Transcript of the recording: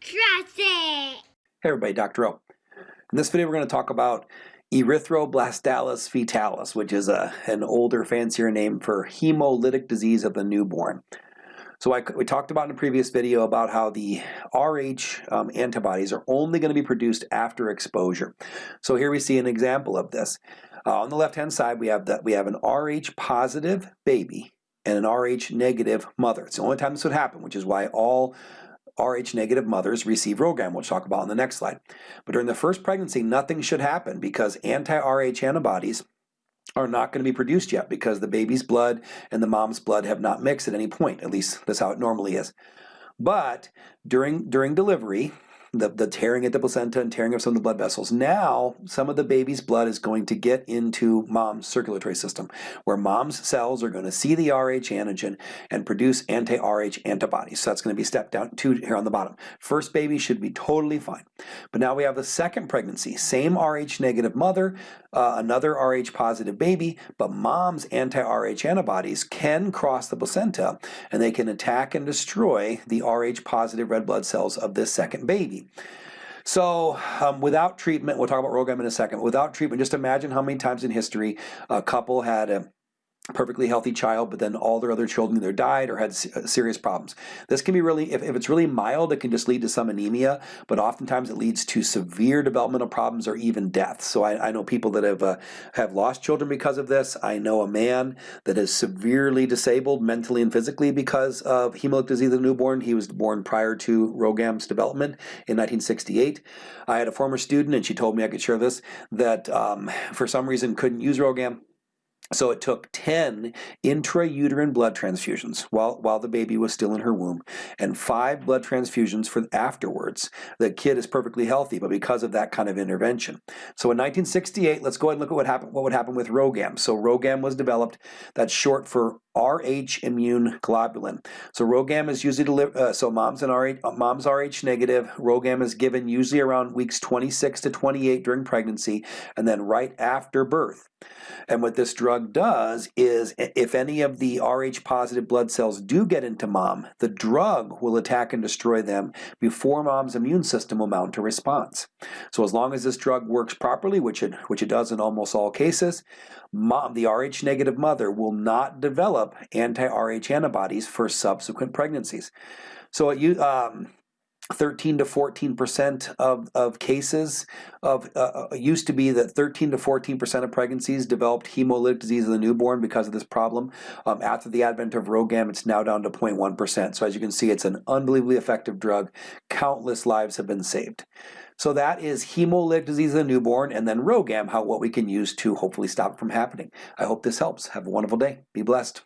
Trust it! Hey everybody, Dr. O. In this video we're going to talk about erythroblastosis fetalis, which is a, an older, fancier name for hemolytic disease of the newborn. So I, we talked about in a previous video about how the Rh um, antibodies are only going to be produced after exposure. So here we see an example of this. Uh, on the left-hand side we have that we have an Rh positive baby and an Rh negative mother. It's the only time this would happen, which is why all Rh negative mothers receive RhoGAM, which we'll talk about in the next slide. But during the first pregnancy, nothing should happen because anti-Rh antibodies are not going to be produced yet because the baby's blood and the mom's blood have not mixed at any point. At least that's how it normally is. But during, during delivery, the, the tearing at the placenta and tearing of some of the blood vessels. Now, some of the baby's blood is going to get into mom's circulatory system, where mom's cells are going to see the Rh antigen and produce anti-Rh antibodies. So that's going to be step down two here on the bottom. First baby should be totally fine. But now we have the second pregnancy, same Rh negative mother, uh, another Rh positive baby, but mom's anti-Rh antibodies can cross the placenta and they can attack and destroy the Rh positive red blood cells of this second baby. So um, without treatment, we'll talk about RhoGAM in a second, without treatment, just imagine how many times in history a couple had a perfectly healthy child, but then all their other children either died or had uh, serious problems. This can be really, if, if it's really mild, it can just lead to some anemia, but oftentimes it leads to severe developmental problems or even death. So I, I know people that have uh, have lost children because of this. I know a man that is severely disabled mentally and physically because of hemolytic disease of the newborn. He was born prior to RhoGAM's development in 1968. I had a former student, and she told me I could share this, that um, for some reason couldn't use RhoGAM so it took 10 intrauterine blood transfusions while, while the baby was still in her womb and five blood transfusions for afterwards. The kid is perfectly healthy, but because of that kind of intervention. So in 1968, let's go ahead and look at what happened, what would happen with RhoGAM. So RhoGAM was developed, that's short for Rh immune globulin. So RhoGAM is usually delivered, uh, so mom's and Rh, mom's Rh negative. RhoGAM is given usually around weeks 26 to 28 during pregnancy and then right after birth. And what this drug does is if any of the Rh positive blood cells do get into mom, the drug will attack and destroy them before mom's immune system will mount a response. So as long as this drug works properly, which it, which it does in almost all cases, mom, the Rh negative mother will not develop anti-Rh antibodies for subsequent pregnancies. So it, you um, 13 to 14 percent of, of cases of uh, uh, used to be that 13 to 14 percent of pregnancies developed hemolytic disease of the newborn because of this problem. Um, after the advent of RhoGAM, it's now down to 0.1 percent. So as you can see, it's an unbelievably effective drug. Countless lives have been saved. So that is hemolytic disease of the newborn and then RhoGAM, how what we can use to hopefully stop it from happening. I hope this helps. Have a wonderful day. Be blessed.